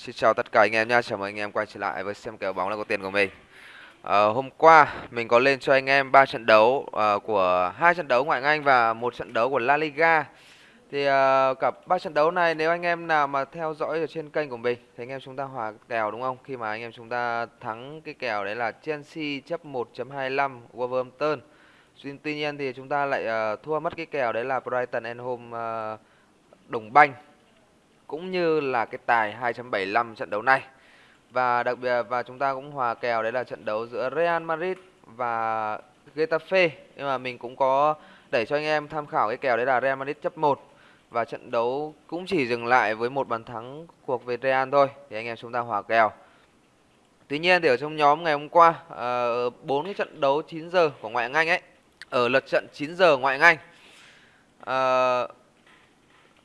Xin chào tất cả anh em nha, chào mừng anh em quay trở lại với xem kèo bóng là có tiền của mình. À, hôm qua mình có lên cho anh em ba trận đấu uh, của hai trận đấu ngoại Anh và một trận đấu của La Liga. Thì uh, cả ba trận đấu này nếu anh em nào mà theo dõi ở trên kênh của mình thì anh em chúng ta hòa kèo đúng không? Khi mà anh em chúng ta thắng cái kèo đấy là Chelsea chấp 1.25 Wolverhampton. Tuy nhiên thì chúng ta lại uh, thua mất cái kèo đấy là Brighton and Home uh, đồng banh cũng như là cái tài 2.75 trận đấu này. Và đặc biệt và chúng ta cũng hòa kèo đấy là trận đấu giữa Real Madrid và Getafe. Nhưng mà mình cũng có đẩy cho anh em tham khảo cái kèo đấy là Real Madrid chấp 1 và trận đấu cũng chỉ dừng lại với một bàn thắng cuộc về Real thôi thì anh em chúng ta hòa kèo. Tuy nhiên thì ở trong nhóm ngày hôm qua ờ, bốn uh, cái trận đấu 9 giờ của ngoại hạng Anh ấy ở lượt trận 9 giờ ngoại hạng Anh uh,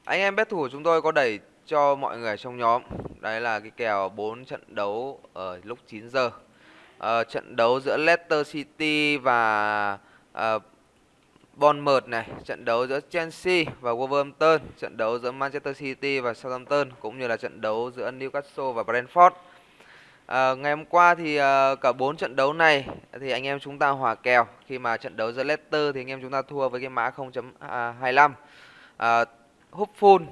anh em bet thủ của chúng tôi có đẩy cho mọi người trong nhóm. Đấy là cái kèo 4 trận đấu ở lúc 9 giờ. À, trận đấu giữa Leicester City và à, Bournemouth này trận đấu giữa Chelsea và Wolverhampton trận đấu giữa Manchester City và Southampton cũng như là trận đấu giữa Newcastle và Brentford. À, ngày hôm qua thì à, cả bốn trận đấu này thì anh em chúng ta hòa kèo. Khi mà trận đấu giữa Leicester thì anh em chúng ta thua với cái mã 0.25 à, full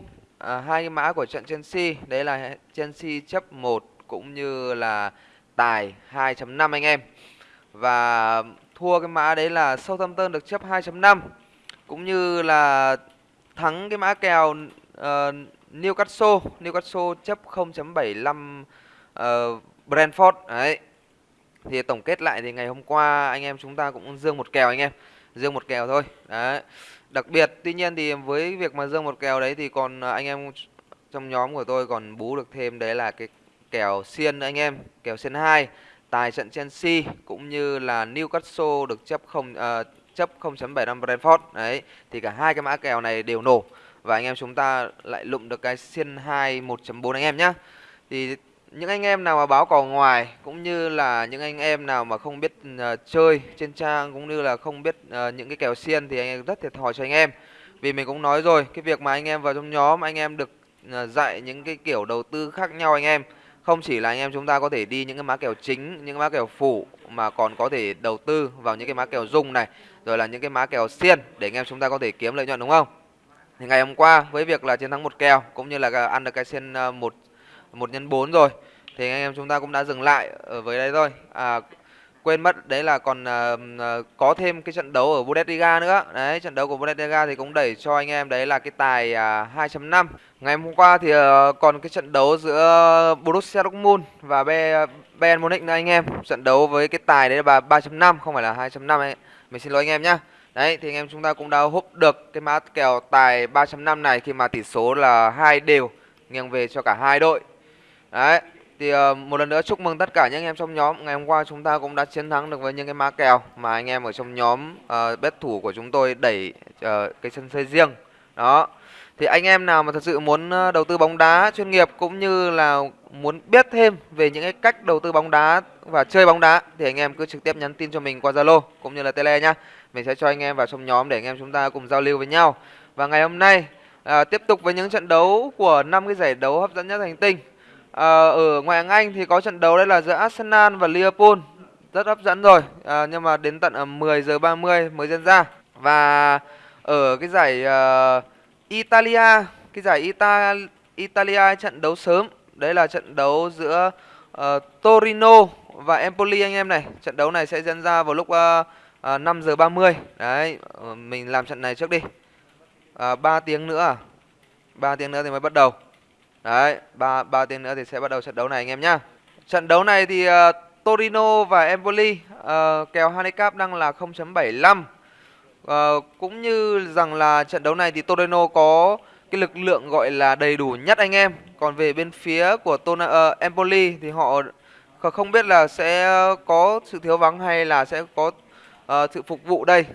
à, hai cái mã của trận Chelsea đấy là Chelsea chấp 1 cũng như là tài 2.5 anh em. Và thua cái mã đấy là Southampton được chấp 2.5 cũng như là thắng cái mã kèo uh, Newcastle. Newcastle chấp 0.75 uh, ờ, Brentford. Đấy. Thì tổng kết lại thì ngày hôm qua anh em chúng ta cũng dương một kèo anh em dương một kèo thôi. Đấy. Đặc biệt tuy nhiên thì với việc mà dương một kèo đấy thì còn à, anh em trong nhóm của tôi còn bú được thêm đấy là cái kèo xiên anh em kèo xiên 2 tài trận Chelsea cũng như là Newcastle được chấp không uh, chấp 0.75 Brentford. Đấy thì cả hai cái mã kèo này đều nổ. Và anh em chúng ta lại lụm được cái xiên 2 1.4 anh em nhá. Thì những anh em nào mà báo cò ngoài cũng như là những anh em nào mà không biết uh, chơi trên trang cũng như là không biết uh, những cái kèo xiên thì anh em rất thiệt thòi cho anh em. Vì mình cũng nói rồi cái việc mà anh em vào trong nhóm anh em được uh, dạy những cái kiểu đầu tư khác nhau anh em. Không chỉ là anh em chúng ta có thể đi những cái má kèo chính những má kèo phủ mà còn có thể đầu tư vào những cái má kèo dùng này rồi là những cái má kèo xiên để anh em chúng ta có thể kiếm lợi nhuận đúng không? Thì ngày hôm qua với việc là chiến thắng một kèo cũng như là ăn được cái xiên một 1 nhân 4 rồi. Thì anh em chúng ta cũng đã dừng lại ở với đây thôi. À, quên mất đấy là còn uh, có thêm cái trận đấu ở Bundesliga nữa. Đấy trận đấu của Bundesliga thì cũng đẩy cho anh em đấy là cái tài à, uh, 2.5 ngày hôm qua thì uh, còn cái trận đấu giữa Borussia Dortmund và Bayern Munich nữa anh em. Trận đấu với cái tài đấy là 3.5 không phải là 2.5 ấy. Mình xin lỗi anh em nhá. Đấy thì anh em chúng ta cũng đã húp được cái mã kèo tài 3.5 này khi mà tỷ số là hai đều nghiêng về cho cả hai đội đấy thì uh, một lần nữa chúc mừng tất cả những anh em trong nhóm ngày hôm qua chúng ta cũng đã chiến thắng được với những cái mã kèo mà anh em ở trong nhóm ờ, uh, bet thủ của chúng tôi đẩy uh, cái sân chơi riêng đó thì anh em nào mà thật sự muốn đầu tư bóng đá chuyên nghiệp cũng như là muốn biết thêm về những cái cách đầu tư bóng đá và chơi bóng đá thì anh em cứ trực tiếp nhắn tin cho mình qua Zalo cũng như là Tele nhá. Mình sẽ cho anh em vào trong nhóm để anh em chúng ta cùng giao lưu với nhau. Và ngày hôm nay à, tiếp tục với những trận đấu của năm cái giải đấu hấp dẫn nhất hành tinh à, ở ngoại hạng Anh thì có trận đấu đây là giữa Arsenal và Liverpool. Rất hấp dẫn rồi. À, nhưng mà đến tận ờ, 10 giờ 30 mới diễn ra. Và ở cái giải uh, Italia cái giải Ita Italia trận đấu sớm. Đấy là trận đấu giữa uh, Torino và Empoli anh em này. Trận đấu này sẽ diễn ra vào lúc uh, uh, 5 giờ 30 đấy mình làm trận này trước đi. Uh, 3 tiếng nữa à? 3 tiếng nữa thì mới bắt đầu. Đấy, ba ba tiếng nữa thì sẽ bắt đầu trận đấu này anh em nhá. Trận đấu này thì uh, Torino và Empoli uh, kèo handicap đang là 0.75. Uh, ờ, cũng như rằng là trận đấu này thì Torino có cái lực lượng gọi là đầy đủ nhất anh em. Còn về bên phía của Tona, uh, Empoli thì họ không biết là sẽ có sự thiếu vắng hay là sẽ có uh, sự phục vụ đây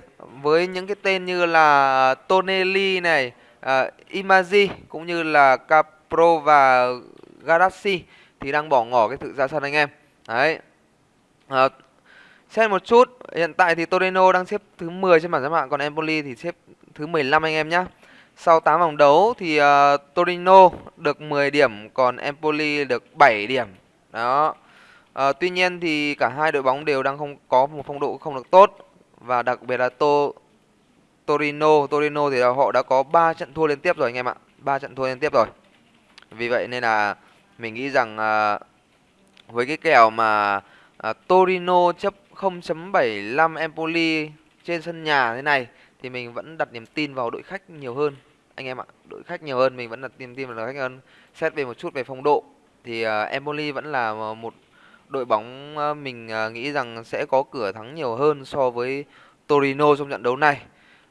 với những cái tên như là Tonelli này, uh, Imazi cũng như là Cap Pro và Galaxy thì đang bỏ ngỏ cái sự ra sân anh em. Đấy. À, xem một chút, hiện tại thì Torino đang xếp thứ 10 trên bảng xếp hạng còn Empoli thì xếp thứ 15 anh em nhá. sau 8 vòng đấu thì uh, Torino được 10 điểm còn Empoli được 7 điểm đó uh, tuy nhiên thì cả hai đội bóng đều đang không có một phong độ không được tốt và đặc biệt là Tô Torino Torino thì họ đã có 3 trận thua liên tiếp rồi anh em ạ 3 trận thua liên tiếp rồi vì vậy nên là mình nghĩ rằng à, với cái kèo mà à, Torino chấp 0.75 Empoli trên sân nhà thế này thì mình vẫn đặt niềm tin vào đội khách nhiều hơn. Anh em ạ đội khách nhiều hơn mình vẫn đặt niềm tin vào đội khách hơn. Xét về một chút về phong độ thì uh, Empoli vẫn là một đội bóng uh, mình uh, nghĩ rằng sẽ có cửa thắng nhiều hơn so với Torino trong trận đấu này.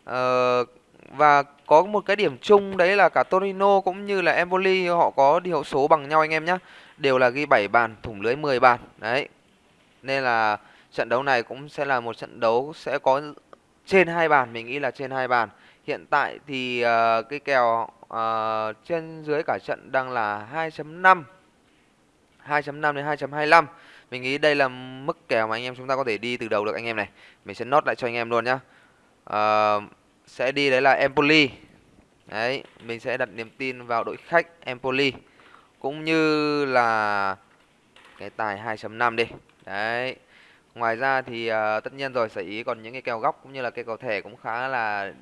Uh, và có một cái điểm chung đấy là cả Torino cũng như là Empoli họ có điều số bằng nhau anh em nhé đều là ghi 7 bàn thủng lưới 10 bàn. Đấy. Nên là trận đấu này cũng sẽ là một trận đấu sẽ có trên hai bàn mình nghĩ là trên hai bàn. Hiện tại thì uh, cái kèo uh, trên dưới cả trận đang là 2.5 2.5 đến 2.25 mình nghĩ đây là mức kèo mà anh em chúng ta có thể đi từ đầu được anh em này. Mình sẽ nốt lại cho anh em luôn nhá. Uh, sẽ đi đấy là Empoli. Đấy mình sẽ đặt niềm tin vào đội khách Empoli. Cũng như là cái tài 2.5 đi. Đấy ngoài ra thì uh, tất nhiên rồi sở ý còn những cái kèo góc cũng như là cái cầu thẻ cũng khá là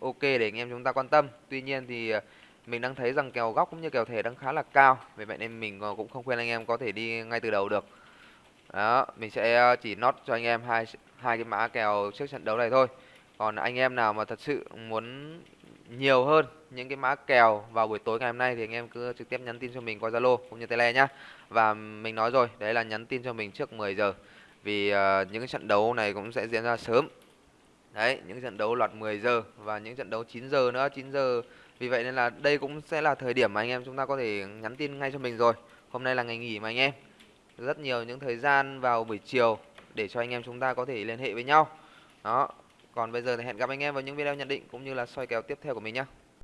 ok để anh em chúng ta quan tâm. Tuy nhiên thì uh, mình đang thấy rằng kèo góc cũng như kèo thẻ đang khá là cao. Vì vậy nên mình ờ, cũng không khuyên anh em có thể đi ngay từ đầu được. Đó mình sẽ chỉ nốt cho anh em hai hai cái mã kèo trước trận đấu này thôi còn anh em nào mà thật sự muốn nhiều hơn những cái mã kèo vào buổi tối ngày hôm nay thì anh em cứ trực tiếp nhắn tin cho mình qua Zalo cũng như Tele nhá. Và mình nói rồi, đấy là nhắn tin cho mình trước 10 giờ. Vì uh, những cái trận đấu này cũng sẽ diễn ra sớm. Đấy, những trận đấu loạt 10 giờ và những trận đấu 9 giờ nữa, 9 giờ. Vì vậy nên là đây cũng sẽ là thời điểm mà anh em chúng ta có thể nhắn tin ngay cho mình rồi. Hôm nay là ngày nghỉ mà anh em. Rất nhiều những thời gian vào buổi chiều để cho anh em chúng ta có thể liên hệ với nhau. Đó, còn bây giờ thì hẹn gặp anh em vào những video nhận định cũng như là soi kèo tiếp theo của mình nhé